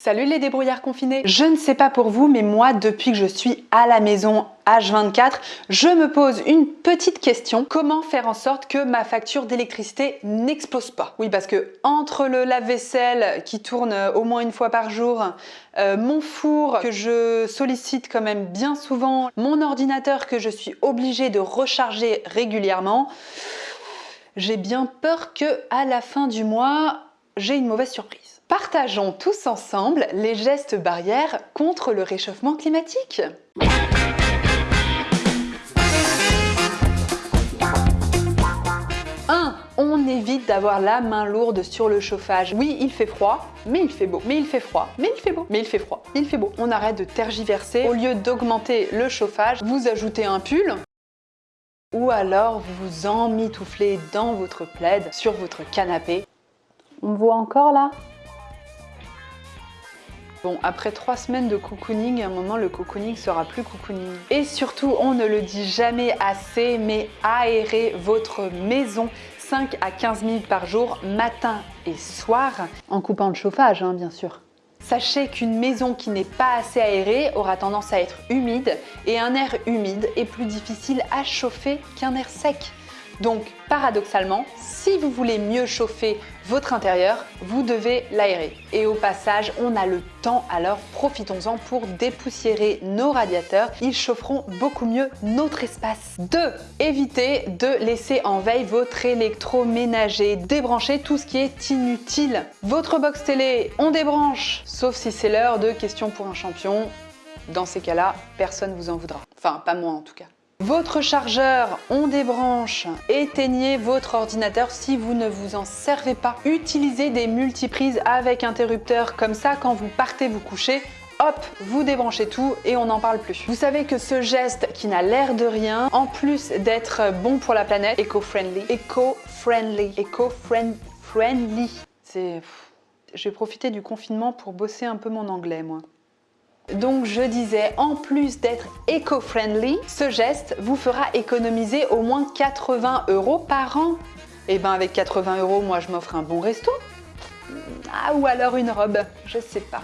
Salut les débrouillards confinés Je ne sais pas pour vous, mais moi, depuis que je suis à la maison H24, je me pose une petite question. Comment faire en sorte que ma facture d'électricité n'explose pas? Oui, parce que entre le lave-vaisselle qui tourne au moins une fois par jour, euh, mon four que je sollicite quand même bien souvent, mon ordinateur que je suis obligée de recharger régulièrement, j'ai bien peur que à la fin du mois, j'ai une mauvaise surprise. Partageons tous ensemble les gestes barrières contre le réchauffement climatique. 1. On évite d'avoir la main lourde sur le chauffage. Oui, il fait froid, mais il fait beau. Mais il fait froid, mais il fait beau. Mais il fait froid, il fait beau. On arrête de tergiverser. Au lieu d'augmenter le chauffage, vous ajoutez un pull ou alors vous vous emmitouflez dans votre plaid sur votre canapé. On voit encore là? Bon, après trois semaines de cocooning, à un moment, le cocooning sera plus cocooning. Et surtout, on ne le dit jamais assez, mais aérez votre maison 5 à 15 minutes par jour, matin et soir, en coupant le chauffage, hein, bien sûr. Sachez qu'une maison qui n'est pas assez aérée aura tendance à être humide et un air humide est plus difficile à chauffer qu'un air sec. Donc paradoxalement, si vous voulez mieux chauffer votre intérieur, vous devez l'aérer. Et au passage, on a le temps, alors profitons-en pour dépoussiérer nos radiateurs. Ils chaufferont beaucoup mieux notre espace. 2. Évitez de laisser en veille votre électroménager. Débranchez tout ce qui est inutile. Votre box télé, on débranche, sauf si c'est l'heure de questions pour un champion. Dans ces cas-là, personne vous en voudra. Enfin, pas moi en tout cas. Votre chargeur, on débranche. Éteignez votre ordinateur si vous ne vous en servez pas. Utilisez des multiprises avec interrupteur, comme ça quand vous partez vous coucher, hop, vous débranchez tout et on n'en parle plus. Vous savez que ce geste qui n'a l'air de rien, en plus d'être bon pour la planète, éco-friendly, éco-friendly, éco-friendly, c'est... J'ai profité du confinement pour bosser un peu mon anglais, moi. Donc je disais, en plus d'être éco-friendly, ce geste vous fera économiser au moins 80 euros par an. Et eh ben avec 80 euros, moi je m'offre un bon resto. Ah, ou alors une robe, je sais pas.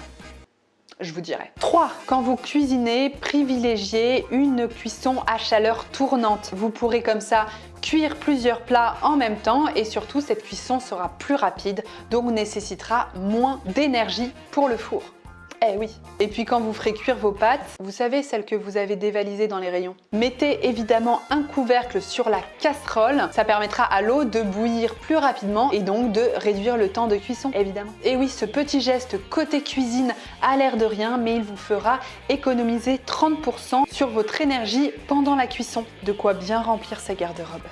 Je vous dirai. 3. Quand vous cuisinez, privilégiez une cuisson à chaleur tournante. Vous pourrez comme ça cuire plusieurs plats en même temps et surtout cette cuisson sera plus rapide donc nécessitera moins d'énergie pour le four. Eh Et puis quand vous ferez cuire vos pâtes, vous savez celles que vous avez dévalisées dans les rayons, mettez évidemment un couvercle sur la casserole, ça permettra à l'eau de bouillir plus rapidement et donc de réduire le temps de cuisson, évidemment. Et oui, ce petit geste côté cuisine a l'air de rien, mais il vous fera économiser 30% sur votre énergie pendant la cuisson. De quoi bien remplir sa garde-robe.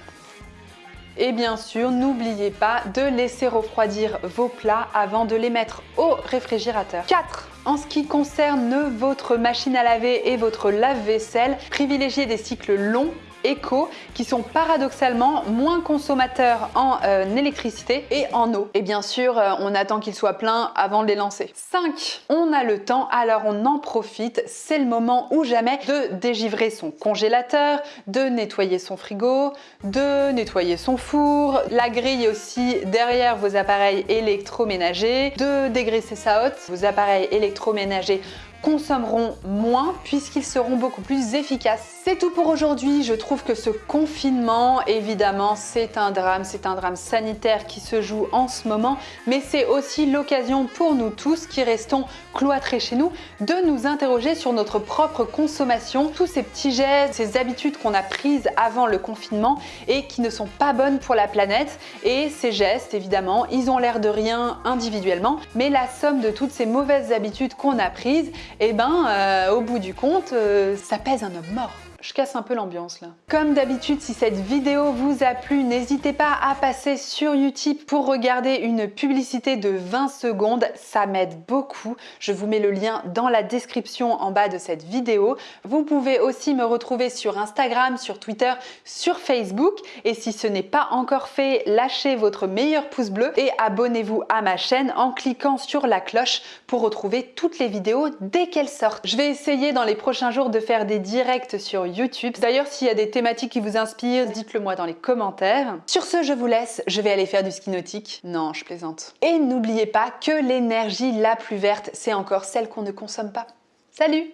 Et bien sûr, n'oubliez pas de laisser refroidir vos plats avant de les mettre au réfrigérateur. 4. En ce qui concerne votre machine à laver et votre lave-vaisselle, privilégiez des cycles longs éco qui sont paradoxalement moins consommateurs en euh, électricité et en eau. Et bien sûr, euh, on attend qu'ils soient pleins avant de les lancer. 5. On a le temps, alors on en profite. C'est le moment ou jamais de dégivrer son congélateur, de nettoyer son frigo, de nettoyer son four, la grille aussi derrière vos appareils électroménagers, de dégraisser sa hotte, vos appareils électroménagers consommeront moins puisqu'ils seront beaucoup plus efficaces. C'est tout pour aujourd'hui. Je trouve que ce confinement, évidemment, c'est un drame. C'est un drame sanitaire qui se joue en ce moment, mais c'est aussi l'occasion pour nous tous qui restons cloîtrés chez nous de nous interroger sur notre propre consommation, tous ces petits gestes, ces habitudes qu'on a prises avant le confinement et qui ne sont pas bonnes pour la planète. Et ces gestes, évidemment, ils ont l'air de rien individuellement, mais la somme de toutes ces mauvaises habitudes qu'on a prises, eh ben euh, au bout du compte, euh, ça pèse un homme mort je casse un peu l'ambiance là. Comme d'habitude, si cette vidéo vous a plu, n'hésitez pas à passer sur YouTube pour regarder une publicité de 20 secondes. Ça m'aide beaucoup. Je vous mets le lien dans la description en bas de cette vidéo. Vous pouvez aussi me retrouver sur Instagram, sur Twitter, sur Facebook. Et si ce n'est pas encore fait, lâchez votre meilleur pouce bleu et abonnez-vous à ma chaîne en cliquant sur la cloche pour retrouver toutes les vidéos dès qu'elles sortent. Je vais essayer dans les prochains jours de faire des directs sur D'ailleurs, s'il y a des thématiques qui vous inspirent, dites-le moi dans les commentaires. Sur ce, je vous laisse, je vais aller faire du ski nautique. Non, je plaisante. Et n'oubliez pas que l'énergie la plus verte, c'est encore celle qu'on ne consomme pas. Salut